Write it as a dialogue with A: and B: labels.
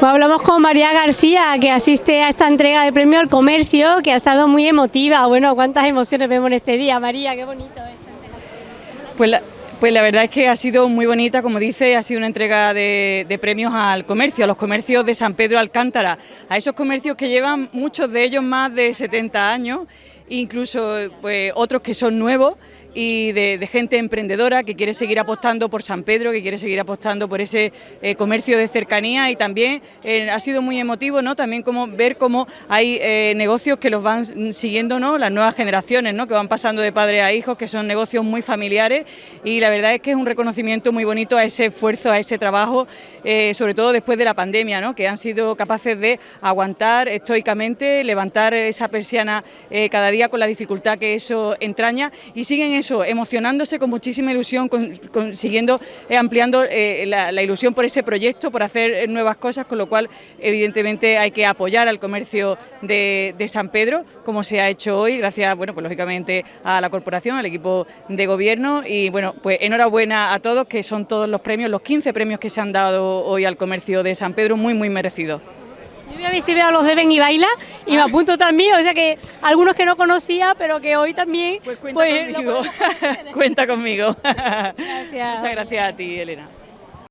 A: Pues hablamos con María García, que asiste a esta entrega de premio al comercio, que ha estado muy emotiva. Bueno, cuántas emociones vemos en este día. María, qué bonito esta entrega.
B: Pues la, pues la verdad es que ha sido muy bonita, como dice, ha sido una entrega de, premios al comercio, a los comercios de San Pedro Alcántara, a esos comercios que llevan muchos de ellos más de 70 años, incluso pues, otros que son nuevos y de, gente emprendedora que quiere seguir apostando por San Pedro, que quiere seguir apostando por ese eh, comercio de cercanía y también eh, ha sido muy emotivo ¿no? también como ver cómo hay eh, negocios que los van siguiendo ¿no? las nuevas generaciones, ¿no? que van pasando de padre a hijos, que son negocios muy familiares y la verdad es que es un reconocimiento muy bonito a ese esfuerzo, a ese trabajo, sobre todo después de la pandemia, ¿no? que han sido capaces de aguantar estoicamente, levantar esa persiana cada día con la dificultad que eso entraña y siguen eso, emocionándose con muchísima ilusión, consiguiendo, eh, ampliando eh, la, ilusión por ese proyecto, por hacer eh, nuevas cosas, con lo cual evidentemente hay que apoyar al comercio de, San Pedro, como se ha hecho hoy, gracias, bueno, pues lógicamente a la corporación, al equipo de gobierno y bueno, pues enhorabuena a todos, que son todos los premios, los 15 premios que se han dado hoy al comercio de San Pedro, muy muy merecidos.
A: Yo voy a ver si veo a los de Ben y Baila y me apunto también, o sea que algunos que no conocía, pero que hoy también...
B: Pues cuenta pues, conmigo, cuenta conmigo. Gracias. Muchas gracias a ti, Elena.